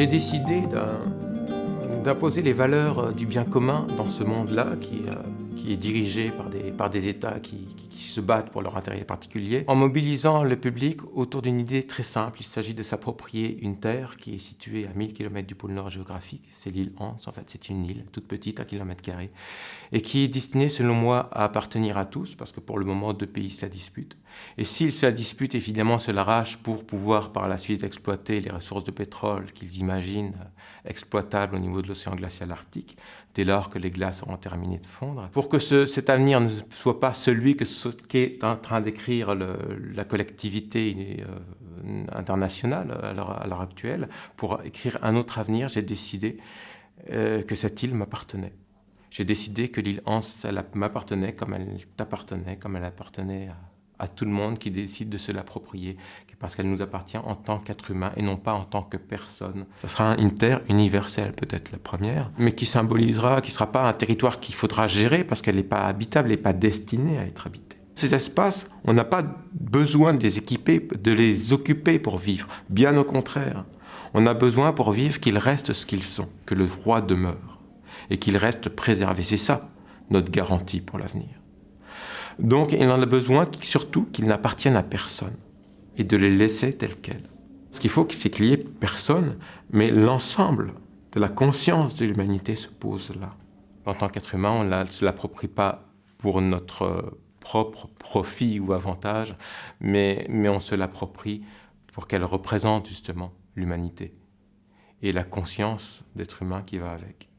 J'ai décidé d'imposer les valeurs du bien commun dans ce monde-là qui, euh, est dirigé par des, États qui, se battent pour leur intérêt particulier, en mobilisant le public autour d'une idée très simple. Il s'agit de s'approprier une terre qui est située à 1000 km du pôle nord géographique. C'est l'île Hans, en fait, c'est une île toute petite, à kilomètre carré, et qui est destinée, selon moi, à appartenir à tous, parce que pour le moment, deux pays se la disputent. Et s'ils se la disputent, évidemment, se l'arrachent pour pouvoir par la suite exploiter les ressources de pétrole qu'ils imaginent exploitables au niveau de l'océan glacial arctique, dès lors que les glaces auront terminé de fondre. Pour que ce, cet avenir ne soit pas celui qu'est en train d'écrire la collectivité euh, internationale à l'heure actuelle, pour écrire un autre avenir, j'ai décidé euh, que cette île m'appartenait. J'ai décidé que l'île Hans, m'appartenait comme elle t'appartenait, comme elle appartenait à à tout le monde qui décide de se l'approprier, parce qu'elle nous appartient en tant qu'être humain et non pas en tant que personne. Ce sera une terre universelle, peut-être la première, mais qui symbolisera, qui ne sera pas un territoire qu'il faudra gérer parce qu'elle n'est pas habitable, elle n'est pas destinée à être habitée. Ces espaces, on n'a pas besoin de les équiper, de les occuper pour vivre. Bien au contraire, on a besoin pour vivre qu'ils restent ce qu'ils sont, que le roi demeure et qu'ils restent préservés. C'est ça notre garantie pour l'avenir. Donc il en a besoin surtout qu'ils n'appartiennent à personne et de les laisser tels quels. Ce qu'il faut, c'est qu'il n'y ait personne, mais l'ensemble de la conscience de l'humanité se pose là. En tant qu'être humain, on ne se l'approprie pas pour notre propre profit ou avantage, mais, mais on se l'approprie pour qu'elle représente justement l'humanité et la conscience d'être humain qui va avec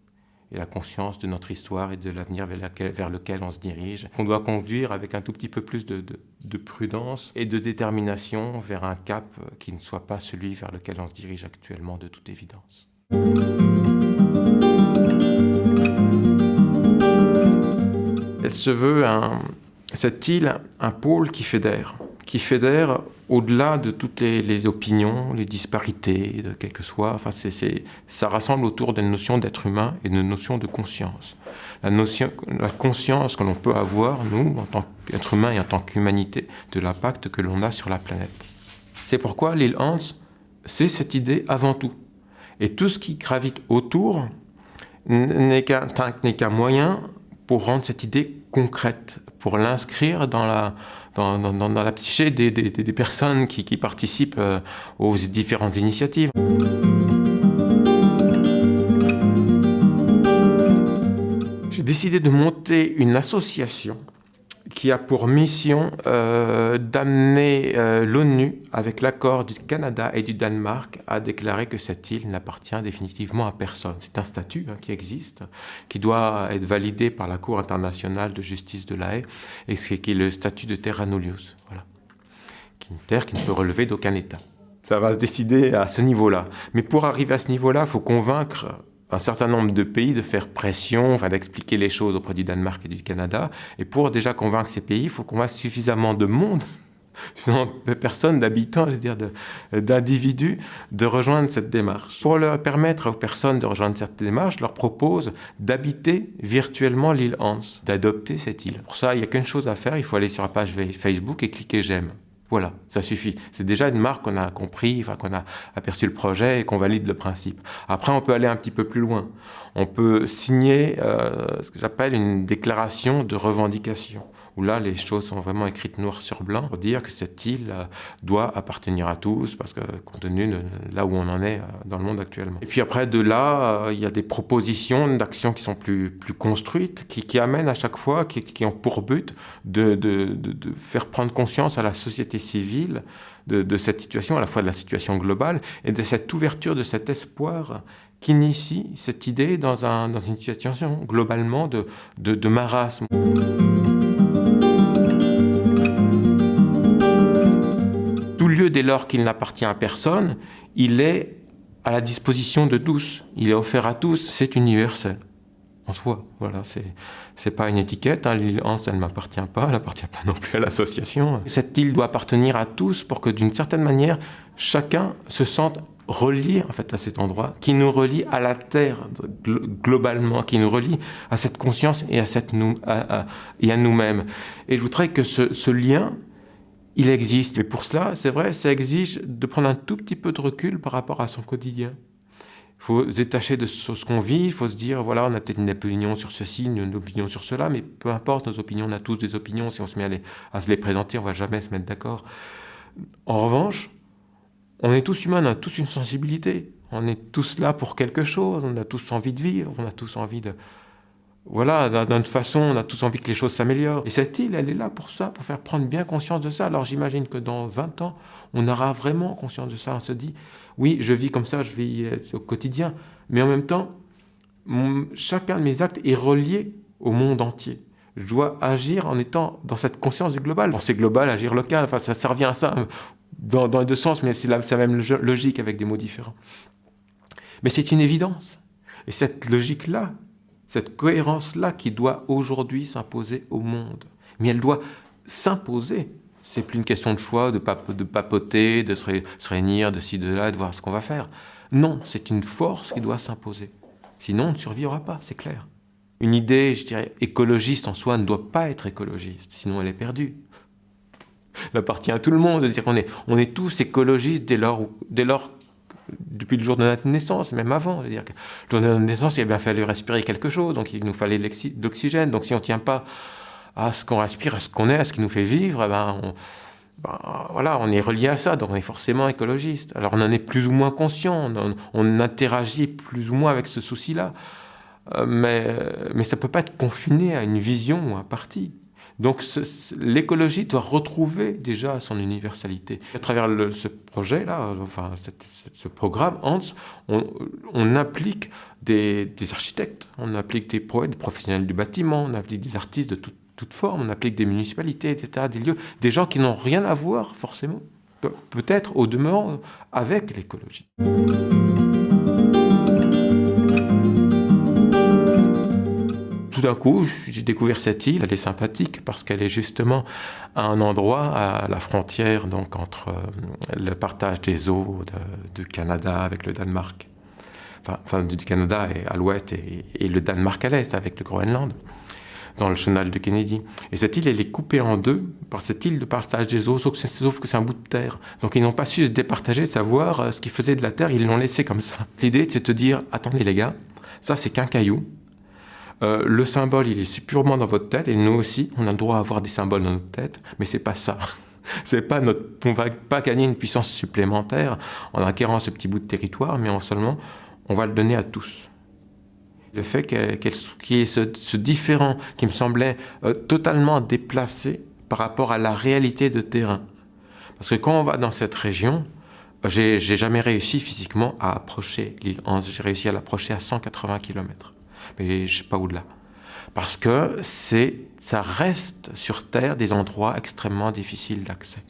et la conscience de notre histoire et de l'avenir vers, lequel on se dirige. On doit conduire avec un tout petit peu plus de, prudence et de détermination vers un cap qui ne soit pas celui vers lequel on se dirige actuellement de toute évidence. Elle se veut, cette île, un pôle qui fédère qui fédère au-delà de toutes les, opinions, les disparités, de quel que soit. Enfin, ça rassemble autour d'une notion d'être humain et d'une notion de conscience. La, conscience que l'on peut avoir, nous, en tant qu'être humain et en tant qu'humanité, de l'impact que l'on a sur la planète. C'est pourquoi l'île Hans, c'est cette idée avant tout. Et tout ce qui gravite autour n'est qu'un moyen pour rendre cette idée concrète, pour l'inscrire dans la, dans, dans, la psyché des, des, des personnes qui, qui participent euh, aux différentes initiatives. J'ai décidé de monter une association qui a pour mission euh, d'amener euh, l'ONU, avec l'accord du Canada et du Danemark, à déclarer que cette île n'appartient définitivement à personne. C'est un statut hein, qui existe, qui doit être validé par la Cour internationale de justice de la Haye, et qui est le statut de terra nullius, voilà. qui est une terre qui ne peut relever d'aucun État. Ça va se décider à ce niveau-là. Mais pour arriver à ce niveau-là, il faut convaincre un certain nombre de pays de faire pression, enfin d'expliquer les choses auprès du Danemark et du Canada. Et pour déjà convaincre ces pays, il faut convaincre suffisamment de monde, de personnes, d'habitants, je veux dire, d'individus, de, rejoindre cette démarche. Pour leur permettre aux personnes de rejoindre cette démarche, je leur propose d'habiter virtuellement l'île Hans, d'adopter cette île. Pour ça, il n'y a qu'une chose à faire, il faut aller sur la page Facebook et cliquer « J'aime ». Voilà, ça suffit. C'est déjà une marque qu'on a compris, qu'on a aperçu le projet et qu'on valide le principe. Après, on peut aller un petit peu plus loin. On peut signer euh, ce que j'appelle une déclaration de revendication là, les choses sont vraiment écrites noir sur blanc pour dire que cette île euh, doit appartenir à tous, parce que compte tenu de là où on en est euh, dans le monde actuellement. Et puis après, de là, euh, il y a des propositions d'actions qui sont plus, plus construites, qui, amènent à chaque fois, qui, qui ont pour but de, de, faire prendre conscience à la société civile de, cette situation, à la fois de la situation globale, et de cette ouverture, de cet espoir qui initie cette idée dans, un, dans une situation globalement de, de marasme. Dès lors qu'il n'appartient à personne, il est à la disposition de tous. Il est offert à tous, c'est universel. En soi, voilà, c'est pas une étiquette. Hein. L'île Hans, elle ne m'appartient pas, elle n'appartient pas non plus à l'association. Cette île doit appartenir à tous pour que d'une certaine manière, chacun se sente relié en fait à cet endroit, qui nous relie à la Terre globalement, qui nous relie à cette conscience et à, nous, et à nous-mêmes. Et je voudrais que ce lien, il existe. Mais pour cela, c'est vrai, ça exige de prendre un tout petit peu de recul par rapport à son quotidien. Il faut se détacher de ce qu'on vit, il faut se dire, voilà, on a peut-être une opinion sur ceci, une opinion sur cela, mais peu importe nos opinions, on a tous des opinions, si on se met à, à se les présenter, on va jamais se mettre d'accord. En revanche, on est tous humains, on a tous une sensibilité, on est tous là pour quelque chose, on a tous envie de vivre, on a tous envie de... Voilà, d'une façon, on a tous envie que les choses s'améliorent. Et cette île, elle est là pour ça, pour faire prendre bien conscience de ça. Alors j'imagine que dans 20 ans, on aura vraiment conscience de ça. On se dit, oui, je vis comme ça, je vis au quotidien, mais en même temps, chacun de mes actes est relié au monde entier. Je dois agir en étant dans cette conscience du global. Penser global, agir local, enfin ça, revient à ça dans, dans les deux sens, mais c'est la même logique avec des mots différents. Mais c'est une évidence. Et cette logique-là, cette cohérence-là qui doit aujourd'hui s'imposer au monde. Mais elle doit s'imposer c'est plus une question de choix, de, de papoter, de se, réunir de ci, de là, de voir ce qu'on va faire. Non, c'est une force qui doit s'imposer. Sinon, on ne survivra pas, c'est clair. Une idée, je dirais, écologiste en soi ne doit pas être écologiste, sinon elle est perdue. Elle appartient à tout le monde de dire qu'on est, on est tous écologistes dès lors, dès lors, depuis le jour de notre naissance, même avant. dire le jour de notre naissance, il a bien fallu respirer quelque chose, donc il nous fallait de l'oxygène. Donc si on ne tient pas à ce qu'on respire, à ce qu'on est, à ce qui nous fait vivre, eh ben, on, ben, voilà, on est relié à ça, donc on est forcément écologiste. Alors on en est plus ou moins conscient, on, interagit plus ou moins avec ce souci-là, euh, mais, mais ça ne peut pas être confiné à une vision ou à un parti. Donc l'écologie doit retrouver déjà son universalité. À travers ce projet-là, enfin ce programme, Hans, on, implique des, architectes, on implique des poètes, des professionnels du bâtiment, on implique des artistes de toutes toute forme. On applique des municipalités, des des lieux, des gens qui n'ont rien à voir forcément, peut-être au demeurant, avec l'écologie. Tout d'un coup, j'ai découvert cette île. Elle est sympathique parce qu'elle est justement à un endroit à la frontière donc entre euh, le partage des eaux du Canada avec le Danemark, enfin, du Canada à l'ouest et, et, le Danemark à l'est avec le Groenland dans le chenal de Kennedy. Et cette île, elle est coupée en deux par cette île de partage des eaux, sauf que c'est un bout de terre. Donc ils n'ont pas su se départager, savoir euh, ce qu'ils faisaient de la terre, ils l'ont laissé comme ça. L'idée, c'est de te dire, attendez les gars, ça c'est qu'un caillou. Euh, le symbole, il est purement dans votre tête, et nous aussi, on a le droit à avoir des symboles dans notre tête, mais c'est pas ça. c'est pas notre, on va pas gagner une puissance supplémentaire en acquérant ce petit bout de territoire, mais en seulement, on va le donner à tous. Le fait qu'il y ait ce, différent qui me semblait euh, totalement déplacé par rapport à la réalité de terrain. Parce que quand on va dans cette région, j'ai jamais réussi physiquement à approcher l'île Hans. J'ai réussi à l'approcher à 180 km. Mais je sais pas au-delà. Parce que ça reste sur Terre des endroits extrêmement difficiles d'accès,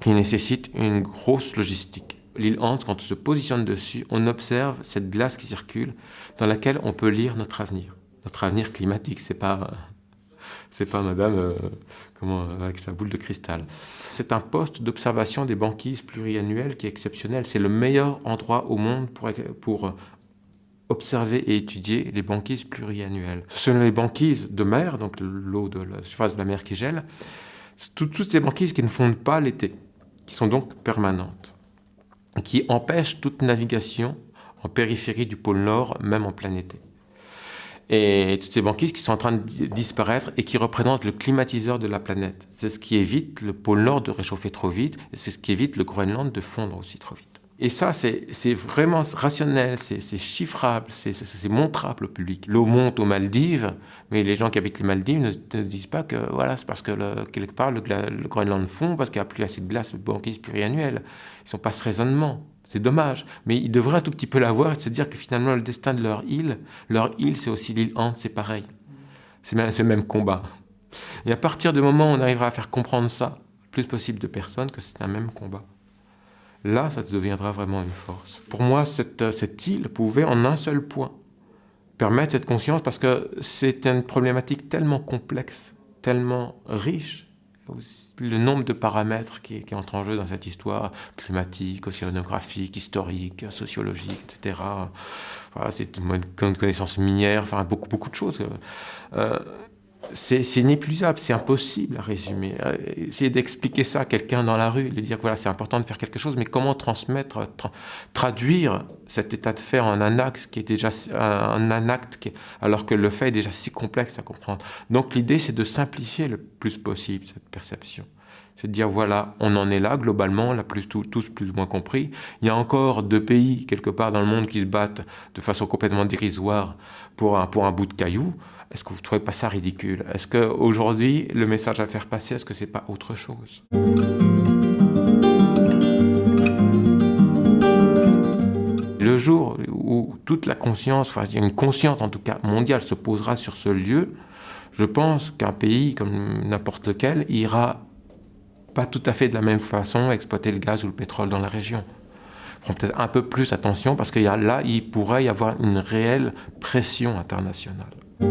qui nécessitent une grosse logistique l'île Hans, quand on se positionne dessus, on observe cette glace qui circule dans laquelle on peut lire notre avenir. Notre avenir climatique, c'est pas, pas madame euh, comment, avec sa boule de cristal. C'est un poste d'observation des banquises pluriannuelles qui est exceptionnel. C'est le meilleur endroit au monde pour observer et étudier les banquises pluriannuelles. Ce sont les banquises de mer, donc l'eau de la surface de la mer qui gèle, toutes ces banquises qui ne fondent pas l'été, qui sont donc permanentes qui empêche toute navigation en périphérie du pôle Nord, même en plein été. Et toutes ces banquises qui sont en train de disparaître et qui représentent le climatiseur de la planète. C'est ce qui évite le pôle Nord de réchauffer trop vite et c'est ce qui évite le Groenland de fondre aussi trop vite. Et ça, c'est vraiment rationnel, c'est chiffrable, c'est montrable au public. L'eau monte aux Maldives, mais les gens qui habitent les Maldives ne, se disent pas que voilà, c'est parce que quelque part le, Groenland fond, parce qu'il n'y a plus assez de glace, de banquise pluriannuelle. Ils n'ont pas ce raisonnement. C'est dommage. Mais ils devraient un tout petit peu l'avoir et se dire que finalement, le destin de leur île, leur île, c'est aussi l'île Hans, c'est pareil. C'est le même combat. Et à partir du moment où on arrivera à faire comprendre ça, plus possible de personnes, que c'est un même combat là, ça deviendra vraiment une force. Pour moi, cette, cette île pouvait, en un seul point, permettre cette conscience parce que c'est une problématique tellement complexe, tellement riche, le nombre de paramètres qui, qui, entrent en jeu dans cette histoire climatique, océanographique, historique, sociologique, etc. Voilà, c'est une connaissance minière, enfin beaucoup, beaucoup de choses. Euh, c'est inépuisable, c'est impossible à résumer. Euh, essayer d'expliquer ça à quelqu'un dans la rue, lui dire que voilà, c'est important de faire quelque chose, mais comment transmettre, traduire cet état de fait en un acte qui est déjà un, acte alors que le fait est déjà si complexe à comprendre. Donc l'idée, c'est de simplifier le plus possible cette perception. C'est de dire voilà, on en est là globalement, l'a plus, tous plus ou moins compris. Il y a encore deux pays quelque part dans le monde qui se battent de façon complètement dérisoire pour un, pour un bout de caillou. Est-ce que vous ne trouvez pas ça ridicule? Est-ce qu'aujourd'hui, le message à faire passer, est-ce que c'est pas autre chose? Le jour où toute la conscience, enfin une conscience en tout cas mondiale se posera sur ce lieu, je pense qu'un pays comme n'importe lequel ira pas tout à fait de la même façon exploiter le gaz ou le pétrole dans la région. Feront peut-être un peu plus attention parce que là, il pourrait y avoir une réelle pression internationale. Moi,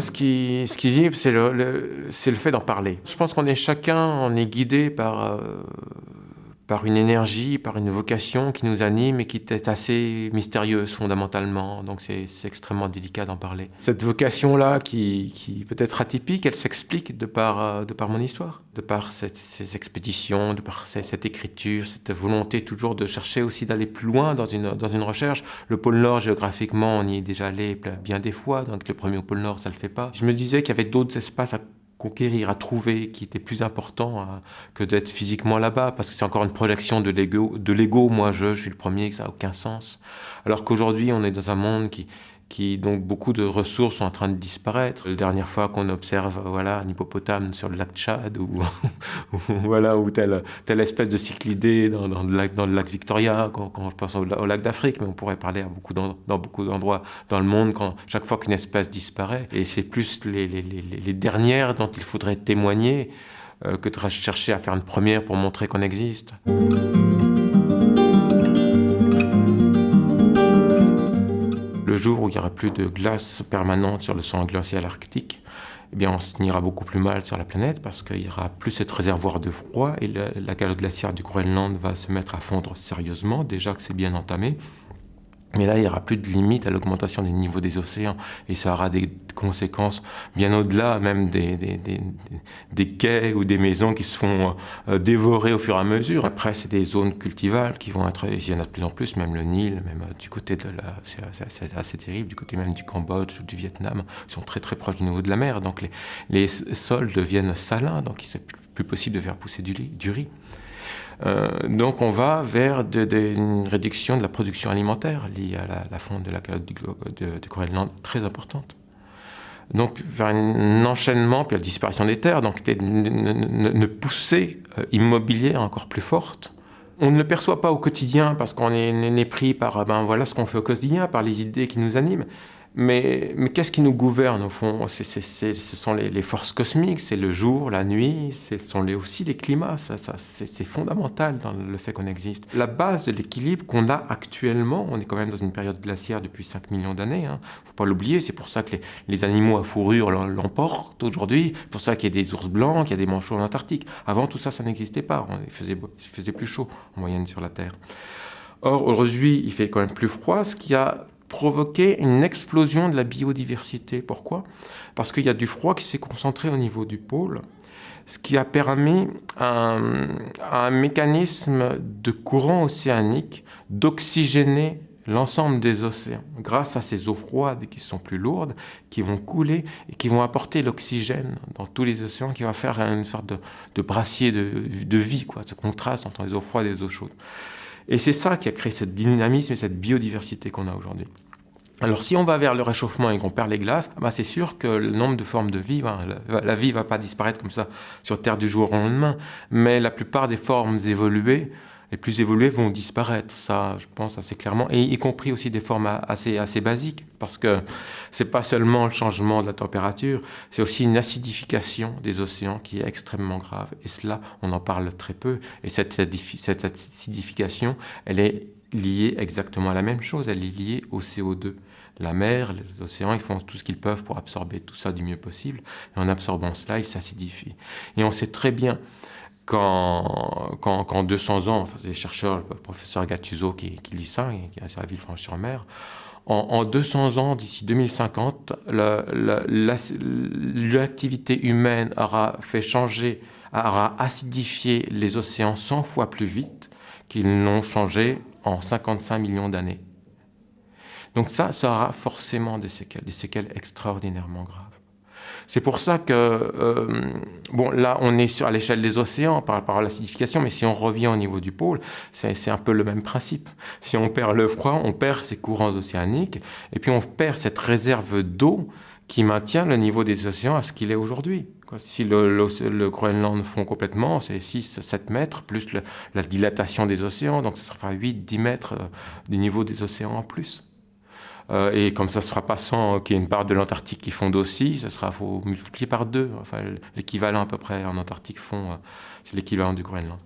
ce qui, ce qui c'est le, fait d'en parler. Je pense qu'on est chacun, on est guidé par, euh, par une énergie, par une vocation qui nous anime et qui est assez mystérieuse fondamentalement. Donc c'est extrêmement délicat d'en parler. Cette vocation-là, qui, peut être atypique, elle s'explique de par, euh, mon histoire, de par ces expéditions, de par cette écriture, cette volonté toujours de chercher aussi d'aller plus loin dans une, recherche. Le pôle Nord, géographiquement, on y est déjà allé bien des fois, donc le premier au pôle Nord, ça le fait pas. Je me disais qu'il y avait d'autres espaces à conquérir, à trouver, qui était plus important euh, que d'être physiquement là-bas, parce que c'est encore une projection de l'ego. Moi, je, je suis le premier, ça n'a aucun sens. Alors qu'aujourd'hui, on est dans un monde qui, qui donc beaucoup de ressources sont en train de disparaître. La dernière fois qu'on observe voilà un hippopotame sur le lac Tchad ou, voilà telle telle espèce de cyclidée dans, dans, le lac Victoria quand, je pense au, lac d'Afrique mais on pourrait parler beaucoup dans, beaucoup d'endroits dans le monde chaque fois qu'une espèce disparaît et c'est plus les, les, les, les, dernières dont il faudrait témoigner euh, que de chercher à faire une première pour montrer qu'on existe. Où il n'y aura plus de glace permanente sur le sang glacial arctique, eh bien, on s'ira beaucoup plus mal sur la planète parce qu'il y aura plus cette réservoir de froid et la calotte glaciaire du Groenland va se mettre à fondre sérieusement, déjà que c'est bien entamé. Mais là, il n'y aura plus de limite à l'augmentation des niveaux des océans et ça aura des conséquences bien au-delà même des, des, quais ou des maisons qui se font euh, dévorer au fur et à mesure. Après, c'est des zones cultivables qui vont être, il y en a de plus en plus, même le Nil, même euh, du côté de la, c'est assez, terrible, du côté même du Cambodge ou du Vietnam, qui sont très très proches du niveau de la mer. Donc les, les sols deviennent salins, donc il n'est plus possible de faire pousser du, du riz. Euh, donc on va vers une réduction de la production alimentaire liée à la, fonte de la calotte du, de, de Groenland très importante. Donc vers un enchaînement, puis la disparition des terres, donc une, poussée euh, immobilière encore plus forte. On ne le perçoit pas au quotidien parce qu'on est, est, pris par ben, voilà ce qu'on fait au quotidien, par les idées qui nous animent. Mais, qu'est-ce qui nous gouverne au fond? Ce sont les, forces cosmiques, c'est le jour, la nuit, ce sont aussi les climats, c'est fondamental dans le fait qu'on existe. La base de l'équilibre qu'on a actuellement, on est quand même dans une période glaciaire depuis 5 millions d'années, il hein, ne faut pas l'oublier, c'est pour ça que les, animaux à fourrure l'emportent aujourd'hui, c'est pour ça qu'il y a des ours blancs, qu'il y a des manchots en Antarctique. Avant tout ça, ça n'existait pas, il faisait, il faisait plus chaud en moyenne sur la Terre. Or, aujourd'hui, il fait quand même plus froid, ce qui a provoquer une explosion de la biodiversité. Pourquoi? Parce qu'il y a du froid qui s'est concentré au niveau du pôle, ce qui a permis un, un mécanisme de courant océanique d'oxygéner l'ensemble des océans grâce à ces eaux froides qui sont plus lourdes, qui vont couler et qui vont apporter l'oxygène dans tous les océans, qui va faire une sorte de, brassier de, de, vie, quoi, ce contraste entre les eaux froides et les eaux chaudes. Et c'est ça qui a créé ce dynamisme et cette biodiversité qu'on a aujourd'hui. Alors si on va vers le réchauffement et qu'on perd les glaces, bah c'est sûr que le nombre de formes de vie, bah, la, la, vie va pas disparaître comme ça sur Terre du jour au lendemain, mais la plupart des formes évoluées les plus évoluées vont disparaître, ça je pense assez clairement, et y compris aussi des formes assez, assez basiques, parce que c'est pas seulement le changement de la température, c'est aussi une acidification des océans qui est extrêmement grave, et cela on en parle très peu, et cette, cette acidification, elle est liée exactement à la même chose, elle est liée au CO2. La mer, les océans, ils font tout ce qu'ils peuvent pour absorber tout ça du mieux possible, et en absorbant cela, ils s'acidifient. Et on sait très bien qu'en 200 ans, enfin, des chercheurs, le professeur Gattuso qui, qui lit ça, qui est à Villefranche-sur-Mer, en, 200 ans, d'ici 2050, l'activité humaine aura fait changer, aura acidifié les océans 100 fois plus vite qu'ils n'ont changé en 55 millions d'années. Donc ça, ça aura forcément des séquelles, des séquelles extraordinairement graves. C'est pour ça que, euh, bon, là, on est sur, à l'échelle des océans par rapport à l'acidification, mais si on revient au niveau du pôle, c'est un peu le même principe. Si on perd le froid, on perd ces courants océaniques, et puis on perd cette réserve d'eau qui maintient le niveau des océans à ce qu'il est aujourd'hui. Si le, Groenland fond complètement, c'est 6-7 mètres, plus la dilatation des océans, donc ce sera 8-10 mètres euh, du niveau des océans en plus. Euh, et comme ça ne sera pas sans qu'il y ait une part de l'Antarctique qui fonde aussi, ça sera faut multiplier par deux. Enfin, l'équivalent à peu près en Antarctique fond, euh, c'est l'équivalent du Groenland.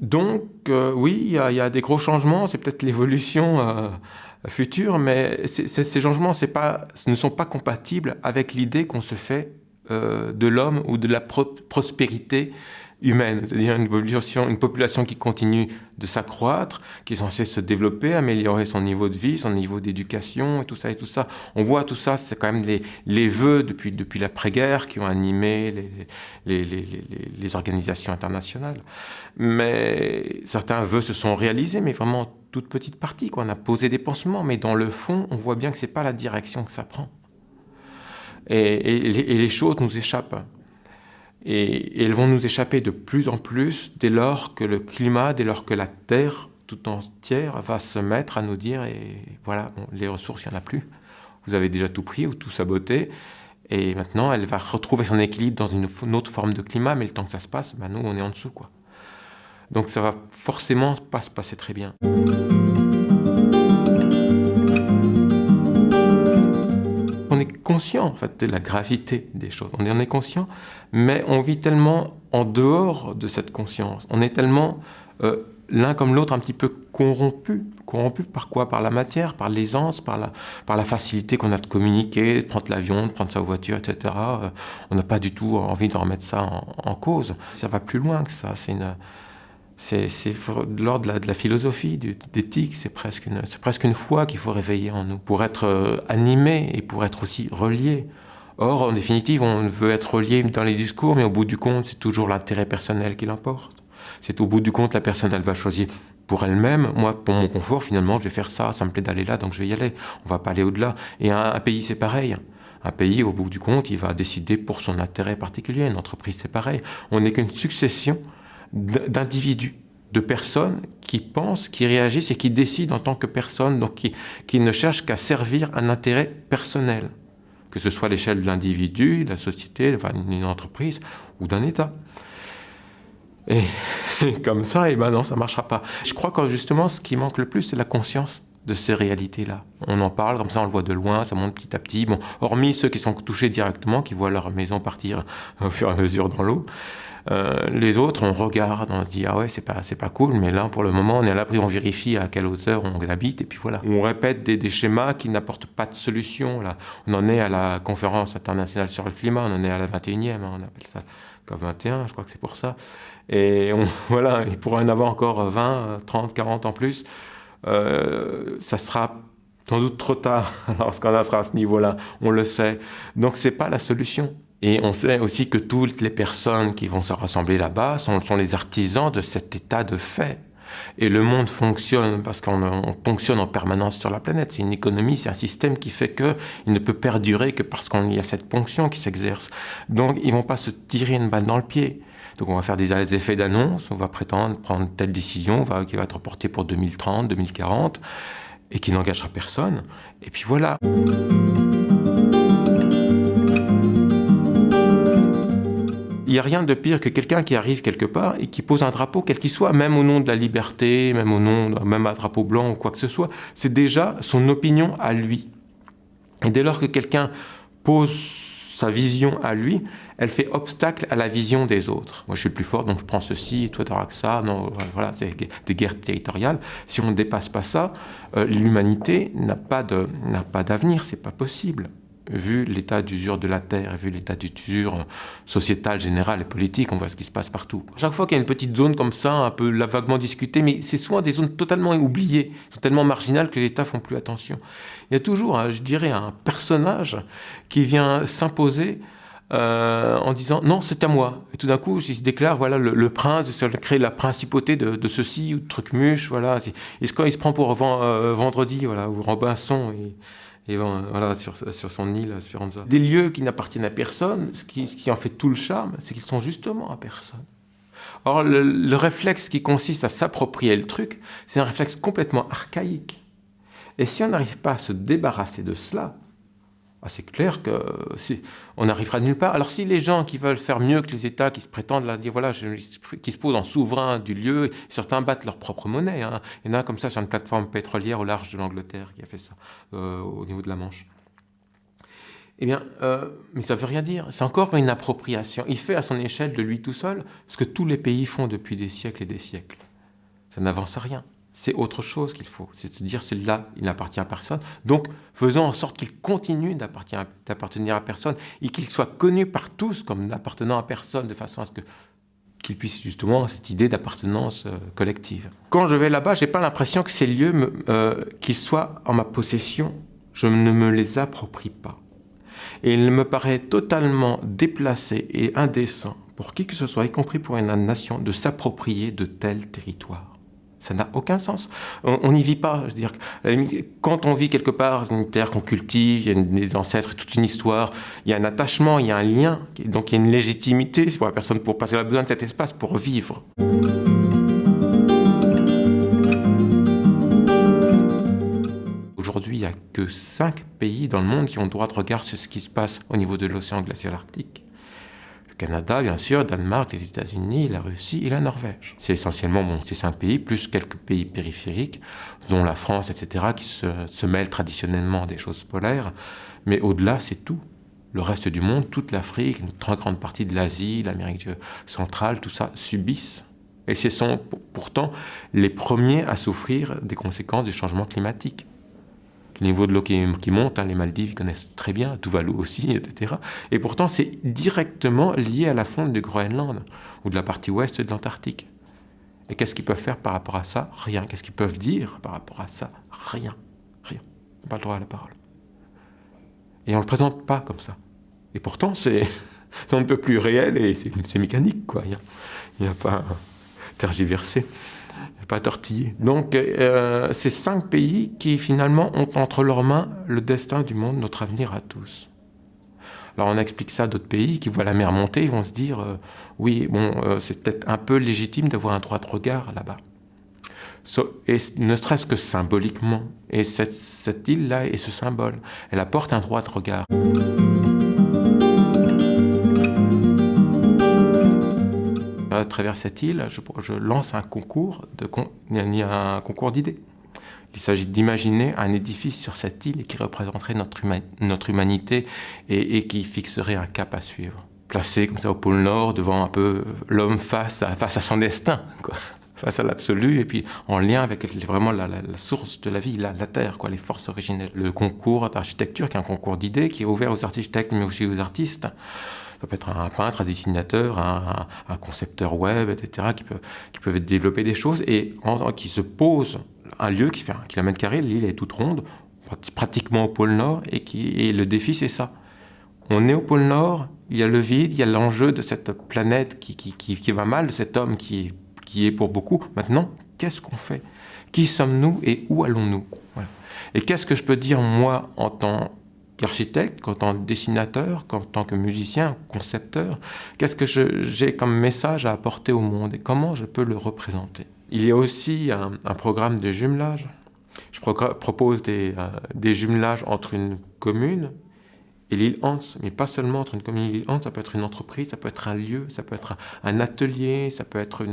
Donc euh, oui, il y, a des gros changements, c'est peut-être l'évolution future, mais ces changements ne sont pas compatibles avec l'idée qu'on se fait de l'homme ou de la prospérité humaine, c'est-à-dire une population, qui continue de s'accroître, qui est censée se développer, améliorer son niveau de vie, son niveau d'éducation et tout ça et tout ça. On voit tout ça, c'est quand même les, les vœux depuis, depuis l'après-guerre qui ont animé les, les, les, organisations internationales. Mais certains vœux se sont réalisés, mais vraiment toute petite partie. On a posé des pansements, mais dans le fond, on voit bien que ce n'est pas la direction que ça prend. Et les choses nous échappent. Et, elles vont nous échapper de plus en plus dès lors que le climat, dès lors que la Terre tout entière va se mettre à nous dire, et voilà, les ressources, il n'y en a plus. Vous avez déjà tout pris ou tout saboté. Et maintenant, elle va retrouver son équilibre dans une, autre forme de climat, mais le temps que ça se passe, ben nous, on est en dessous. Quoi. Donc ça va forcément pas se passer très bien. Conscient en fait, de la gravité des choses, on en est conscient, mais on vit tellement en dehors de cette conscience. On est tellement euh, l'un comme l'autre un petit peu corrompu. Corrompu par quoi? Par la matière, par l'aisance, par la, par la facilité qu'on a de communiquer, de prendre l'avion, de prendre sa voiture, etc. Euh, on n'a pas du tout envie de remettre ça en, cause. Ça va plus loin que ça. C'est une... C'est l'ordre de, de, la philosophie, d'éthique, c'est presque, une, presque une foi qu'il faut réveiller en nous, pour être euh, animé et pour être aussi relié. Or, en définitive, on veut être relié dans les discours, mais au bout du compte, c'est toujours l'intérêt personnel qui l'emporte. C'est au bout du compte, la personne, elle va choisir pour elle-même. Moi, pour mon confort, finalement, je vais faire ça, ça me plaît d'aller là, donc je vais y aller. On va pas aller au-delà. Et un, pays, c'est pareil. Un pays, au bout du compte, il va décider pour son intérêt particulier. Une entreprise, c'est pareil. On n'est qu'une succession d'individus, de personnes qui pensent, qui réagissent et qui décident en tant que personnes, donc qui, qui ne cherchent qu'à servir un intérêt personnel que ce soit à l'échelle de l'individu, de la société, d'une entreprise ou d'un État. Et, comme ça, et eh ben non, ça ne marchera pas. Je crois que justement, ce qui manque le plus, c'est la conscience de ces réalités-là. On en parle, comme ça on le voit de loin, ça monte petit à petit. Bon, hormis ceux qui sont touchés directement, qui voient leur maison partir au fur et à mesure dans l'eau. Euh, les autres, on regarde, on se dit ah ouais c'est pas pas cool, mais là pour le moment on est à l'abri, on vérifie à quelle hauteur on habite et puis voilà. On répète des, schémas qui n'apportent pas de solution. Là, on en est à la conférence internationale sur le climat, on en est à la 21e, hein, on appelle ça COP 21, je crois que c'est pour ça. Et on, voilà, il pourrait en avoir encore 20, 30, 40 en plus. Euh, ça sera sans doute trop tard lorsqu'on sera à ce niveau-là, on le sait. Donc c'est pas la solution. Et on sait aussi que toutes les personnes qui vont se rassembler là-bas sont, les artisans de cet état de fait. Et le monde fonctionne parce qu'on fonctionne en permanence sur la planète. C'est une économie, c'est un système qui fait qu'il ne peut perdurer que parce qu'il y a cette ponction qui s'exerce. Donc ils vont pas se tirer une balle dans le pied. Donc on va faire des, effets d'annonce, on va prétendre prendre telle décision qui va être portée pour 2030, 2040, et qui n'engagera personne. Et puis voilà. N'y a rien de pire que quelqu'un qui arrive quelque part et qui pose un drapeau, quel qu'il soit, même au nom de la liberté, même au nom, même un drapeau blanc ou quoi que ce soit. C'est déjà son opinion à lui. Et dès lors que quelqu'un pose sa vision à lui, elle fait obstacle à la vision des autres. Moi, je suis le plus fort, donc je prends ceci, toi, tu que ça. Non, voilà, c'est des guerres territoriales. Si on ne dépasse pas ça, euh, l'humanité n'a pas d'avenir, c'est pas possible. Vu l'état d'usure de la Terre, vu l'état d'usure sociétale, générale et politique, on voit ce qui se passe partout. Chaque fois qu'il y a une petite zone comme ça, un peu vaguement discutée, mais c'est souvent des zones totalement oubliées, totalement marginales, que les États font plus attention. Il y a toujours, je dirais, un personnage qui vient s'imposer euh, en disant non, c'est à moi. Et tout d'un coup, il se déclare voilà le, prince, ça crée la principauté de, ceci ou de Trucmuche, voilà. Et quand il se prend pour euh, vendredi, voilà, ou Robinson, et voilà, sur, sur, son île, Speranza. Des lieux qui n'appartiennent à personne, ce qui, en fait tout le charme, c'est qu'ils sont justement à personne. Or, le réflexe qui consiste à s'approprier le truc, c'est un réflexe complètement archaïque. Et si on n'arrive pas à se débarrasser de cela, ah, c'est clair qu'on n'arrivera nulle part. Alors si les gens qui veulent faire mieux que les États, qui se prétendent là, dire voilà, qui se posent en souverain du lieu, certains battent leur propre monnaie. Hein. Il y en a comme ça sur une plateforme pétrolière au large de l'Angleterre qui a fait ça, euh, au niveau de la Manche. Eh bien, euh, mais ça ne veut rien dire. C'est encore une appropriation. Il fait à son échelle de lui tout seul ce que tous les pays font depuis des siècles et des siècles. Ça n'avance à rien c'est autre chose qu'il faut. C'est de dire, c'est là, il n'appartient à personne. Donc, faisons en sorte qu'il continue d'appartenir à personne et qu'il soit connu par tous comme n'appartenant à personne, de façon à ce qu'il puisse justement cette idée d'appartenance euh, collective. Quand je vais là-bas, j'ai pas l'impression que ces lieux, euh, qui soient en ma possession, je ne me les approprie pas. Et il me paraît totalement déplacé et indécent pour qui que ce soit, y compris pour une nation, de s'approprier de tels territoires. Ça n'a aucun sens. On n'y vit pas. Je veux dire, quand on vit quelque part, une terre qu'on cultive, il y a des ancêtres, toute une histoire, il y a un attachement, il y a un lien, donc il y a une légitimité pour la personne pour passer a besoin de cet espace pour vivre. Aujourd'hui, il n'y a que cinq pays dans le monde qui ont droit de regard sur ce qui se passe au niveau de l'océan glacial arctique. Canada, bien sûr, Danemark, les États-Unis, la Russie et la Norvège. C'est essentiellement ces cinq pays, plus quelques pays périphériques, dont la France, etc., qui se, mêlent traditionnellement des choses polaires. Mais au-delà, c'est tout. Le reste du monde, toute l'Afrique, une très grande partie de l'Asie, l'Amérique centrale, tout ça subissent. Et ce sont pourtant les premiers à souffrir des conséquences du changement climatique le niveau de l'eau qui, monte, hein, les Maldives connaissent très bien, Tuvalu aussi, etc. Et pourtant, c'est directement lié à la fonte du Groenland ou de la partie ouest de l'Antarctique. Et qu'est-ce qu'ils peuvent faire par rapport à ça? Rien. Qu'est-ce qu'ils peuvent dire par rapport à ça? Rien. Rien. On n'a pas le droit à la parole. Et on ne le présente pas comme ça. Et pourtant, c'est un peu plus réel et c'est mécanique, quoi. Il n'y a, a, pas tergiversé pas tortillé. Donc, euh, c'est cinq pays qui finalement ont entre leurs mains le destin du monde, notre avenir à tous. Alors on explique ça à d'autres pays qui voient la mer monter, ils vont se dire euh, oui, bon, euh, c'est peut-être un peu légitime d'avoir un droit de regard là-bas. et ne serait-ce que symboliquement. Et cette, cette île-là est ce symbole. Elle apporte un droit de regard. À travers cette île, je, lance un concours, d'idées. Il s'agit d'imaginer un édifice sur cette île qui représenterait notre, humanité et, qui fixerait un cap à suivre. Placé comme ça au pôle Nord, devant un peu l'homme face à, son destin, face à l'absolu, et puis en lien avec vraiment la, source de la vie, la, Terre, les forces originelles. Le concours d'architecture, qui est un concours d'idées, qui est ouvert aux architectes, mais aussi aux artistes, ça peut être un peintre, un dessinateur, un, concepteur web, etc., qui, peut, qui peuvent développer des choses et qui se posent un lieu qui fait un kilomètre carré, l'île est toute ronde, pratiquement au pôle Nord, et, qui, et le défi c'est ça. On est au pôle Nord, il y a le vide, il y a l'enjeu de cette planète qui, qui, qui, va mal, cet homme qui qui est pour beaucoup. Maintenant, qu'est-ce qu'on fait? Qui sommes-nous et où allons-nous? Et qu'est-ce que je peux dire moi en tant qu'architecte, qu'en tant que dessinateur, qu'en tant que musicien, concepteur, qu'est-ce que j'ai comme message à apporter au monde et comment je peux le représenter? Il y a aussi un, programme de jumelage. Je propose des, euh, des, jumelages entre une commune et l'île Hans, mais pas seulement entre une commune et l'île Hans, ça peut être une entreprise, ça peut être un lieu, ça peut être un atelier, ça peut être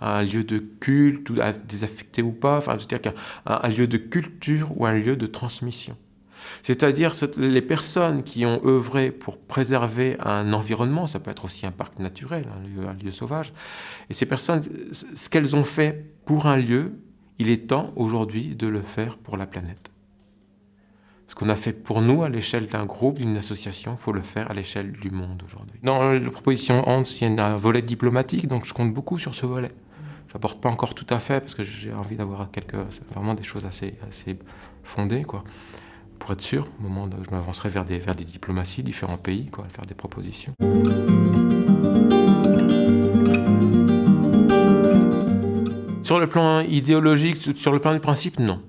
un lieu de culte, désaffecté ou pas, enfin, je veux dire qu'un un lieu de culture ou un lieu de transmission. C'est-à-dire les personnes qui ont œuvré pour préserver un environnement, ça peut être aussi un parc naturel, un lieu, sauvage, et ces personnes, ce qu'elles ont fait pour un lieu, il est temps aujourd'hui de le faire pour la planète. Ce qu'on a fait pour nous à l'échelle d'un groupe, d'une association, il faut le faire à l'échelle du monde aujourd'hui. Dans la proposition Hans, il y a un volet diplomatique, donc je compte beaucoup sur ce volet. Je n'apporte pas encore tout à fait parce que j'ai envie d'avoir quelques, vraiment des choses assez, assez fondées, quoi, pour être sûr, au moment où je m'avancerai vers des, vers diplomaties, différents pays, quoi, faire des propositions. Sur le plan idéologique, sur le plan du principe, non.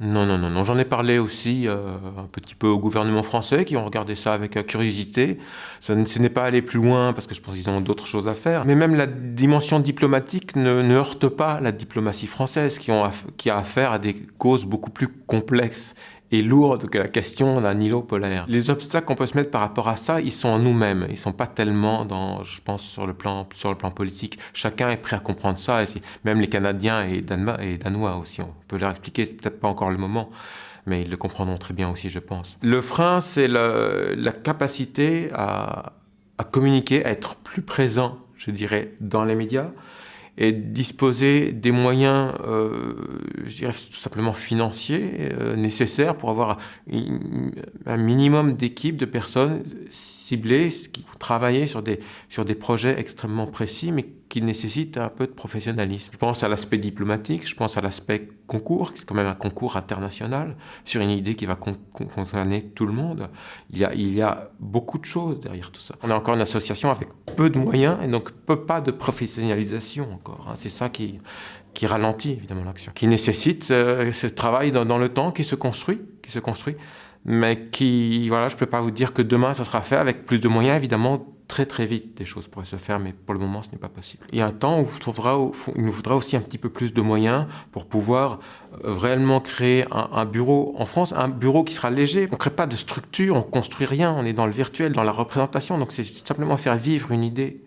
Non, non, non, non. J'en ai parlé aussi euh, un petit peu au gouvernement français qui ont regardé ça avec curiosité. Ce n'est pas allé plus loin parce que je pense qu'ils ont d'autres choses à faire. Mais même la dimension diplomatique ne, heurte pas la diplomatie française qui, qui a affaire à des causes beaucoup plus complexes et lourde que la question d'un îlot polaire. Les obstacles qu'on peut se mettre par rapport à ça, ils sont en nous-mêmes. Ils sont pas tellement dans, je pense, sur le plan, sur le plan politique. Chacun est prêt à comprendre ça. Même les Canadiens et, et Danois aussi. On peut leur expliquer, c'est peut-être pas encore le moment mais ils le comprendront très bien aussi, je pense. Le frein, c'est la capacité à, à, communiquer, à être plus présent, je dirais, dans les médias, et disposer des moyens, euh, je dirais tout simplement financiers, euh, nécessaires pour avoir un minimum d'équipes, de personnes ciblés, qui travailler sur des, sur des projets extrêmement précis, mais qui nécessitent un peu de professionnalisme. Je pense à l'aspect diplomatique, je pense à l'aspect concours, c'est quand même un concours international, sur une idée qui va concerner tout le monde. Il y, a, il y a beaucoup de choses derrière tout ça. On est encore une association avec peu de moyens, et donc peu pas de professionnalisation encore. Hein. C'est ça qui, qui ralentit évidemment l'action, qui nécessite euh, ce travail dans, dans, le temps qui se construit, qui se construit mais qui, voilà, je ne peux pas vous dire que demain ça sera fait avec plus de moyens, évidemment, très très vite des choses pourraient se faire, mais pour le moment ce n'est pas possible. Il y a un temps où il nous faudra aussi un petit peu plus de moyens pour pouvoir euh, réellement créer un, bureau en France, un bureau qui sera léger. On ne crée pas de structure, on ne construit rien, on est dans le virtuel, dans la représentation, donc c'est simplement faire vivre une idée.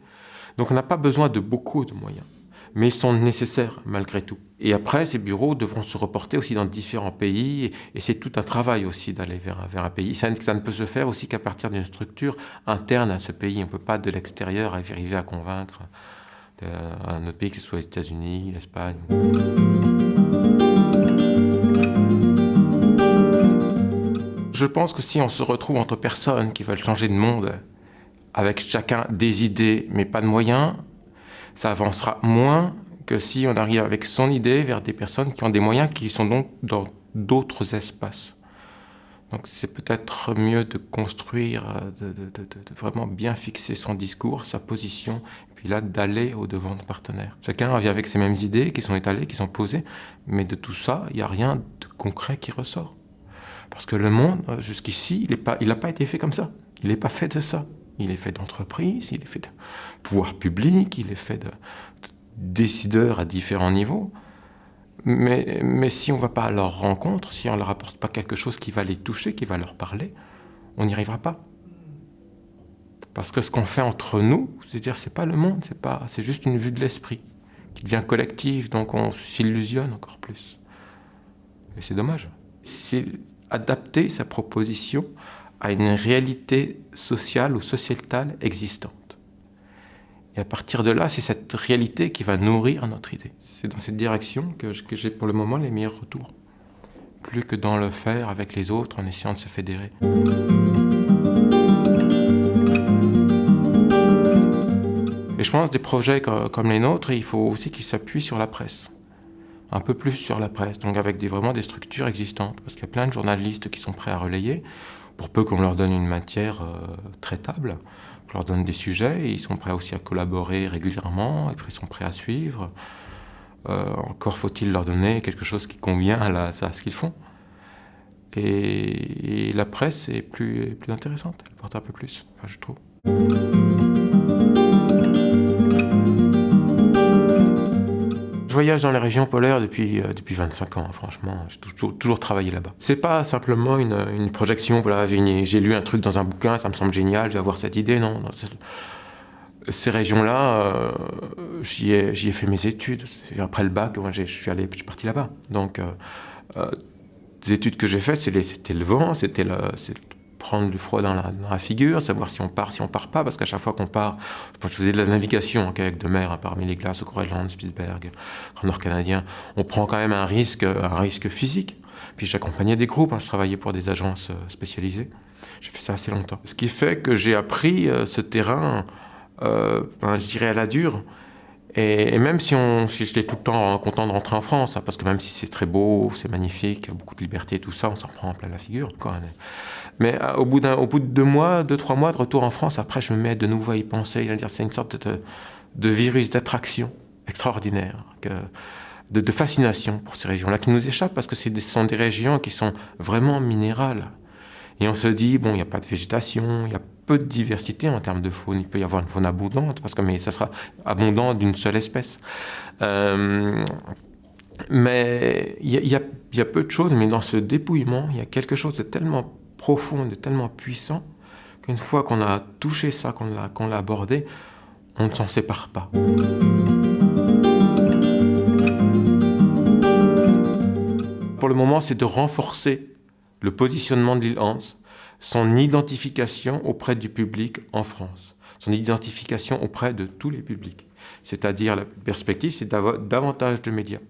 Donc on n'a pas besoin de beaucoup de moyens mais ils sont nécessaires malgré tout. Et après, ces bureaux devront se reporter aussi dans différents pays, et, c'est tout un travail aussi d'aller vers, un pays. Ça, ça, ne peut se faire aussi qu'à partir d'une structure interne à ce pays. On ne peut pas de l'extérieur arriver à convaincre euh, un autre pays, que ce soit les États-Unis, l'Espagne. Je pense que si on se retrouve entre personnes qui veulent changer de monde, avec chacun des idées mais pas de moyens, ça avancera moins que si on arrive avec son idée vers des personnes qui ont des moyens qui sont donc dans d'autres espaces. Donc c'est peut-être mieux de construire, de, vraiment bien fixer son discours, sa position, et puis là d'aller au devant de partenaires. Chacun revient avec ses mêmes idées qui sont étalées, qui sont posées, mais de tout ça, il n'y a rien de concret qui ressort. Parce que le monde, jusqu'ici, il n'a pas, pas été fait comme ça. Il n'est pas fait de ça. Il est fait d'entreprises, il est fait de pouvoir public, il est fait de, décideurs à différents niveaux. Mais, mais si on ne va pas à leur rencontre, si on ne leur apporte pas quelque chose qui va les toucher, qui va leur parler, on n'y arrivera pas. Parce que ce qu'on fait entre nous, c'est-à-dire c'est pas le monde, c'est pas, c'est juste une vue de l'esprit qui devient collective, donc on s'illusionne encore plus. Et c'est dommage. C'est adapter sa proposition à une réalité sociale ou sociétale existante. Et à partir de là, c'est cette réalité qui va nourrir notre idée. C'est dans cette direction que j'ai pour le moment les meilleurs retours. Plus que dans le faire avec les autres en essayant de se fédérer. Et je pense que des projets comme les nôtres, il faut aussi qu'ils s'appuient sur la presse. Un peu plus sur la presse, donc avec vraiment des structures existantes. Parce qu'il y a plein de journalistes qui sont prêts à relayer pour peu qu'on leur donne une matière euh, traitable, qu'on leur donne des sujets, ils sont prêts aussi à collaborer régulièrement, et puis ils sont prêts à suivre. Euh, encore faut-il leur donner quelque chose qui convient à, ce qu'ils font. Et, la presse est plus, plus intéressante, elle porte un peu plus, je trouve. Je voyage dans les régions polaires depuis, euh, depuis 25 ans, franchement. J'ai toujours, toujours travaillé là-bas. C'est pas simplement une, une projection, voilà, j'ai lu un truc dans un bouquin, ça me semble génial, je vais avoir cette idée. Non, ces régions-là, euh, j'y ai, ai, fait mes études. Après le bac, je suis suis parti là-bas. Donc, euh, euh les études que j'ai faites, c'était le vent, c'était le, prendre du froid dans la, figure, savoir si on part, si on part pas, parce qu'à chaque fois qu'on part, je faisais de la navigation en kayak de mer parmi les glaces au Groenland, Spitzberg, Grand Nord canadien, on prend quand même un risque, un risque physique. Puis j'accompagnais des groupes, hein. je travaillais pour des agences spécialisées. J'ai fait ça assez longtemps. Ce qui fait que j'ai appris ce terrain, ben, je dirais à la dure, et, même si, si j'étais tout le temps content de rentrer en France, hein, parce que même si c'est très beau, c'est magnifique, il y a beaucoup de liberté tout ça, on s'en prend en plein la figure. Quoi. Mais euh, au, bout au bout de deux mois, deux, trois mois de retour en France, après, je me mets de nouveau à y penser. C'est une sorte de, de virus d'attraction extraordinaire, de, fascination pour ces régions-là qui nous échappent parce que ce sont des régions qui sont vraiment minérales. Et on se dit, bon, il n'y a pas de végétation, il y a peu de diversité en termes de faune. Il peut y avoir une faune abondante, parce que, mais ça sera abondant d'une seule espèce. Euh, mais il y, a peu de choses, mais dans ce dépouillement, il y a quelque chose de tellement profond, de tellement puissant, qu'une fois qu'on a touché ça, qu'on l'a abordé, on ne s'en sépare pas. Pour le moment, c'est de renforcer le positionnement de l'île Hans, son identification auprès du public en France, son identification auprès de tous les publics. C'est-à-dire la perspective, c'est d'avoir davantage de médias,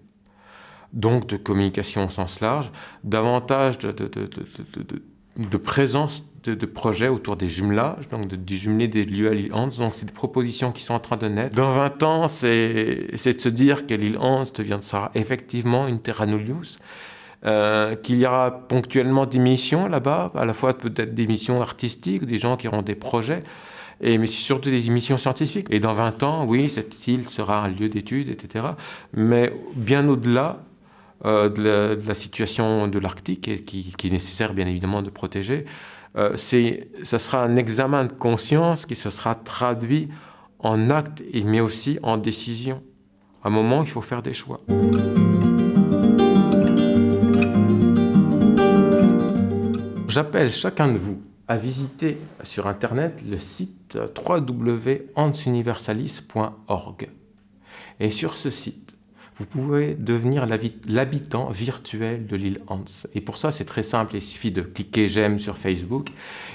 donc de communication au sens large, davantage de, présence de, projets autour des jumelages, donc du jumelé des lieux à l'île Hans. Donc c'est des propositions qui sont en train de naître. Dans 20 ans, c'est de se dire que l'île Hans deviendra effectivement une terra nullius, euh, qu'il y aura ponctuellement des missions là-bas, à la fois peut-être des missions artistiques, des gens qui auront des projets, et, mais surtout des missions scientifiques. Et dans 20 ans, oui, cette île sera un lieu d'étude, etc. Mais bien au-delà euh, de, la, situation de l'Arctique, qui, qui, est nécessaire bien évidemment de protéger, euh, ce sera un examen de conscience qui se sera traduit en acte, mais aussi en décision. À un moment, il faut faire des choix. J'appelle chacun de vous à visiter sur Internet le site www.ansuniversalis.org. Et sur ce site, vous pouvez devenir l'habitant virtuel de l'île Hans. Et pour ça, c'est très simple, il suffit de cliquer j'aime sur Facebook.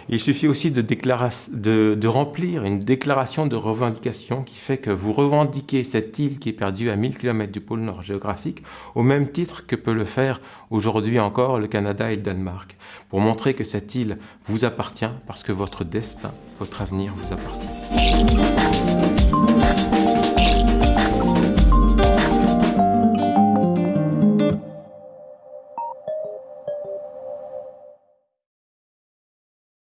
Il suffit aussi de, remplir une déclaration de revendication qui fait que vous revendiquez cette île qui est perdue à 1000 km du pôle nord géographique au même titre que peut le faire aujourd'hui encore le Canada et le Danemark, pour montrer que cette île vous appartient parce que votre destin, votre avenir vous appartient.